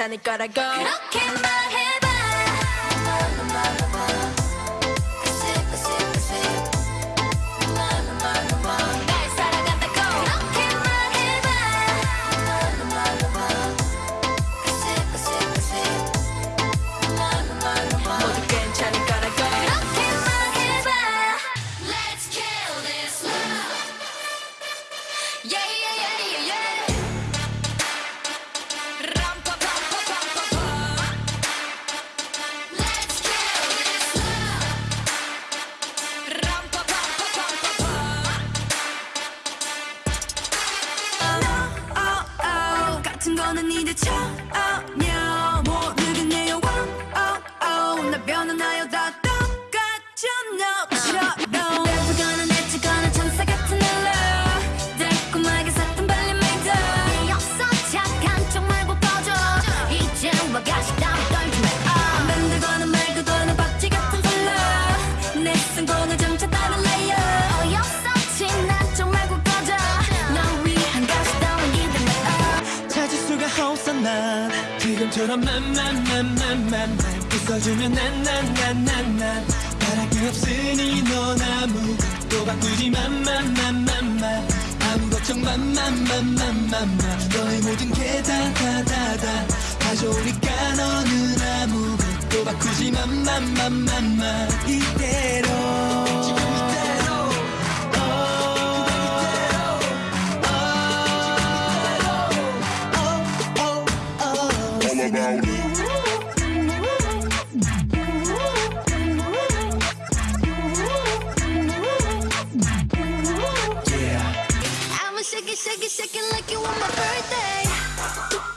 않을 거라고 그렇게 말해 맘맘맘맘맘 너의 모든 게 다 다다다. 가져오니까 너는 아무것도 바꾸지 맘맘맘맘맘. 이대로. shaking like it was my birthday.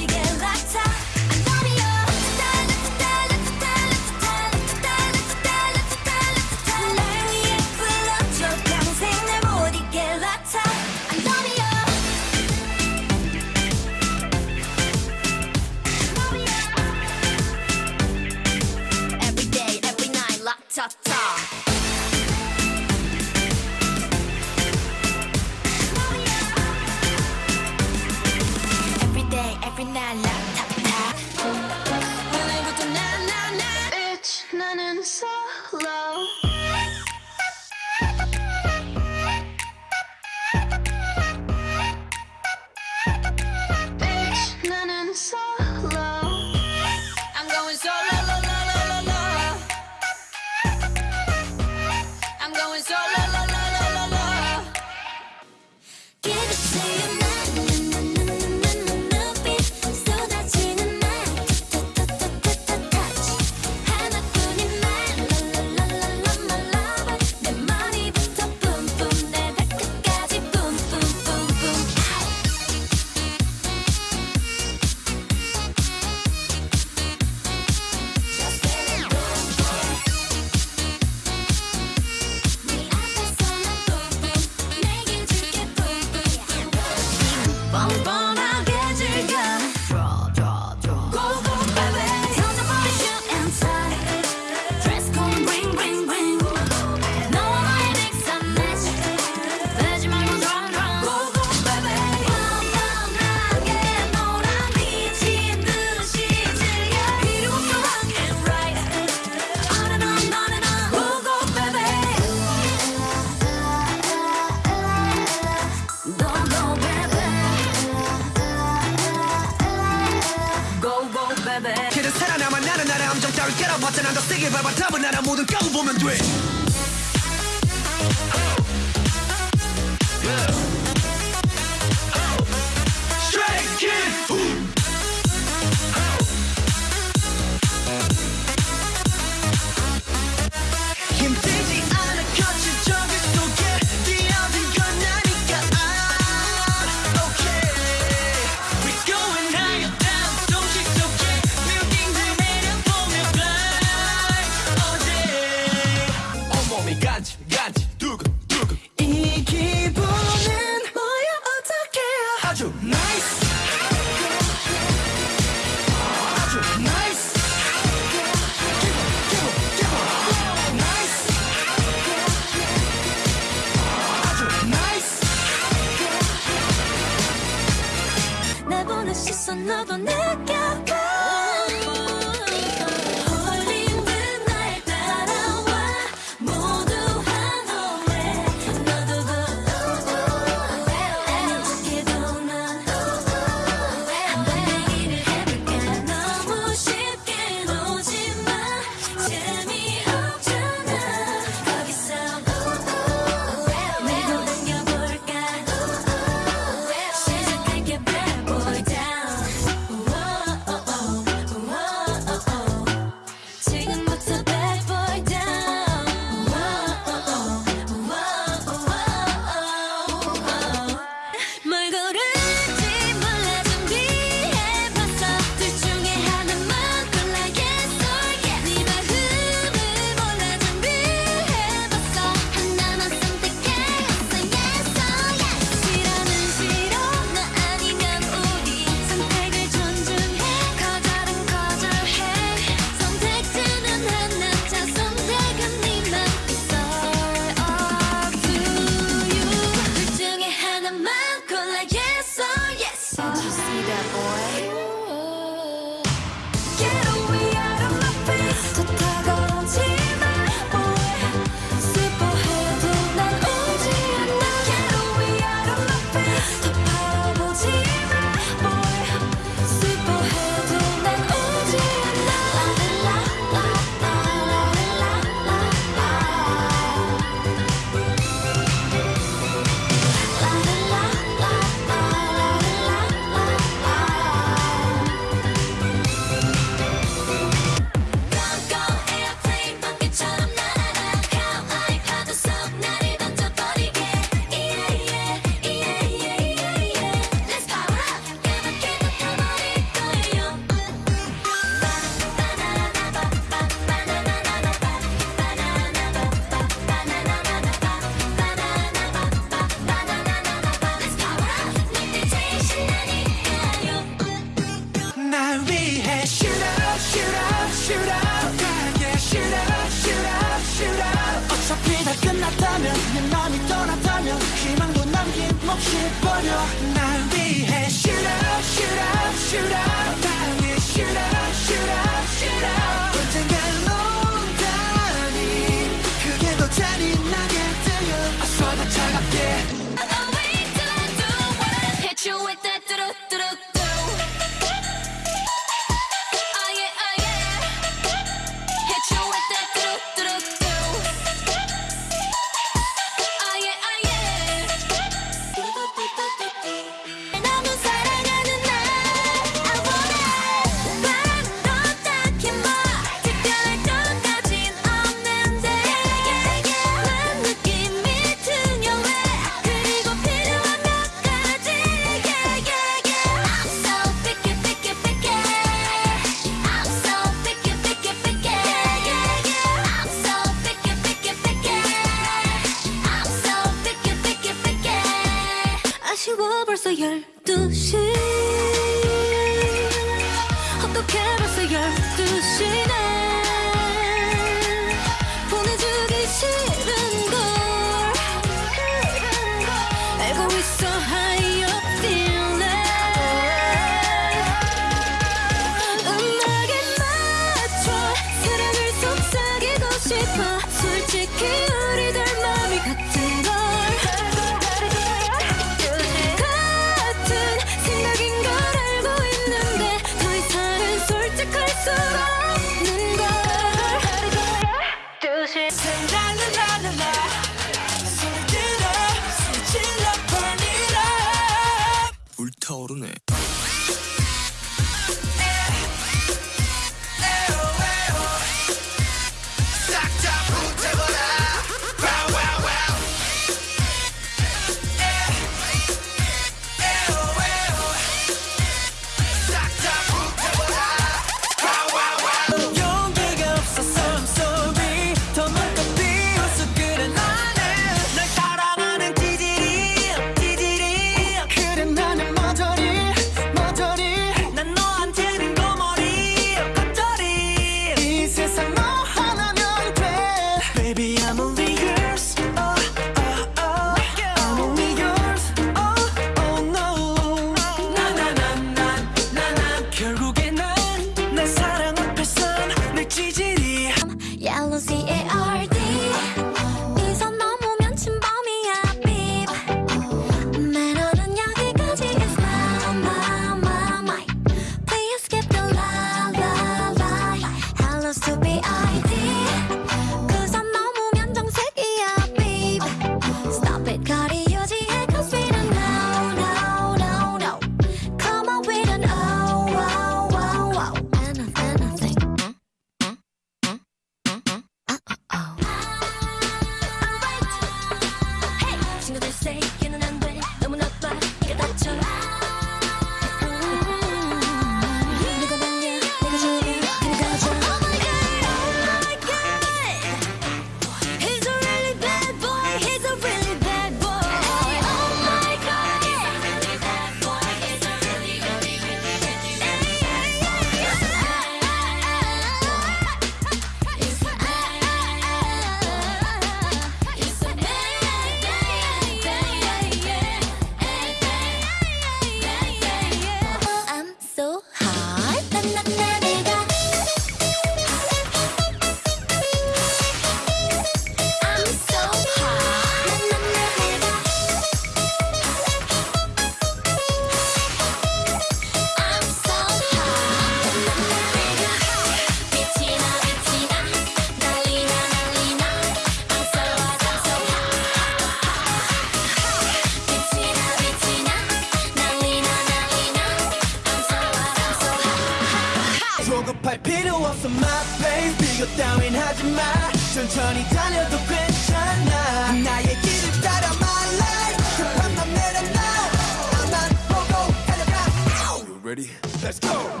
Ready? Let's go!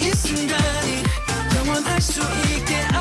isimden Yaman aşk su ilk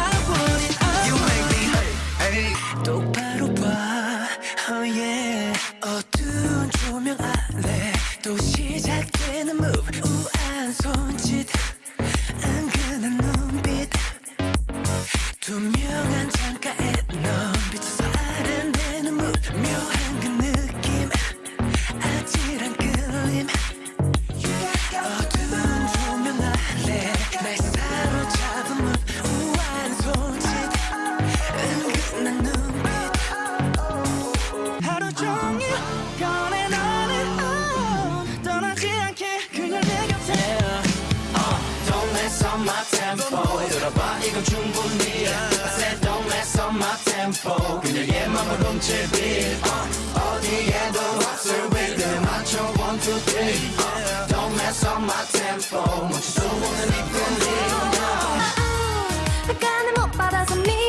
but doesn't mean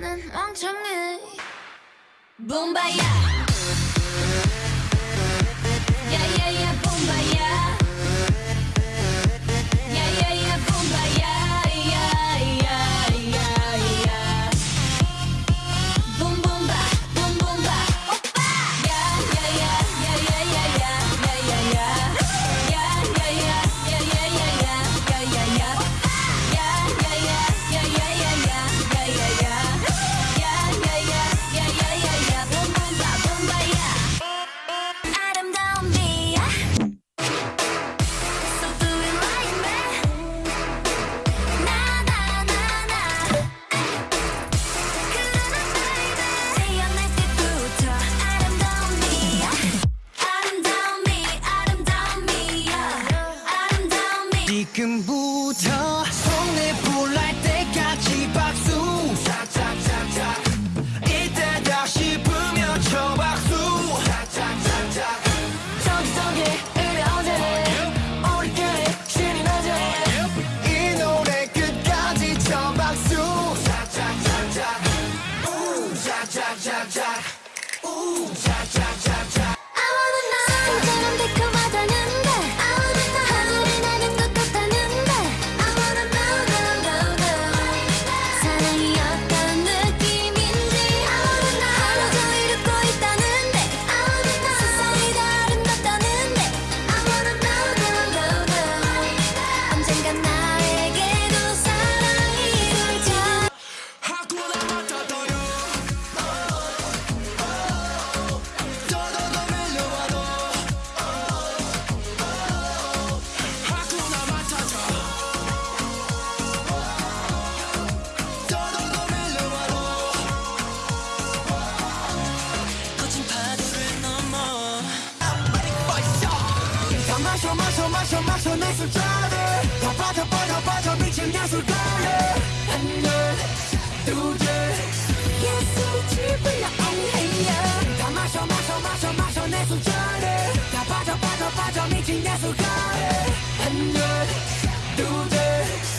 나는 Yeah, yeah, yeah, Boombayah 마셔 마셔 마셔 내 술잔을 더 빠져 빠져 빠져 미친 예술가를 안녕 두제 예술이 질불러 안해요 다 마셔 마셔 마셔 마셔 내 술잔을 다 빠져 빠져 빠져 미친 예술가를 안녕 두제